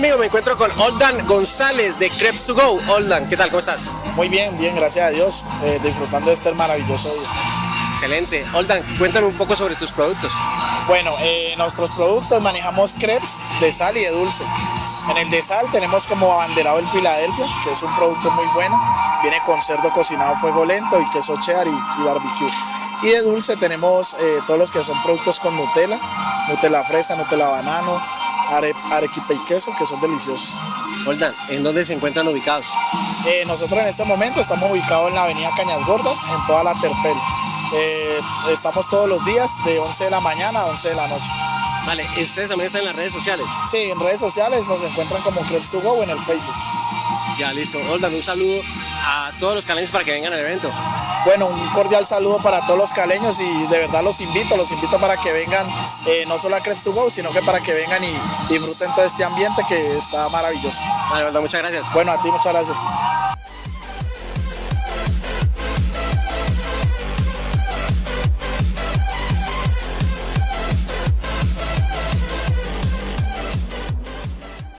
amigo, me encuentro con Oldan González de Crepes to Go. Oldan, ¿qué tal? ¿Cómo estás? Muy bien, bien, gracias a Dios, eh, disfrutando de este maravilloso día. Excelente. Oldan, cuéntame un poco sobre tus productos. Bueno, eh, nuestros productos manejamos crepes de sal y de dulce. En el de sal tenemos como abanderado el Filadelfia, que es un producto muy bueno. Viene con cerdo cocinado a fuego lento y queso cheddar y, y barbecue. Y de dulce tenemos eh, todos los que son productos con Nutella, Nutella fresa, Nutella banano, are, arequipe y queso, que son deliciosos. Oldan, ¿en dónde se encuentran ubicados? Eh, nosotros en este momento estamos ubicados en la avenida Cañas Gordas, en toda la Terpel. Eh, estamos todos los días de 11 de la mañana a 11 de la noche. Vale, ¿ustedes también están en las redes sociales? Sí, en redes sociales nos encuentran como Crepes to Go o en el Facebook. Ya, listo. Oldan, un saludo a todos los caleños para que vengan al evento. Bueno, un cordial saludo para todos los caleños y de verdad los invito, los invito para que vengan eh, no solo a Crepes to Go, sino que para que vengan y disfruten todo este ambiente que está maravilloso. Vale, muchas gracias. Bueno, a ti muchas gracias.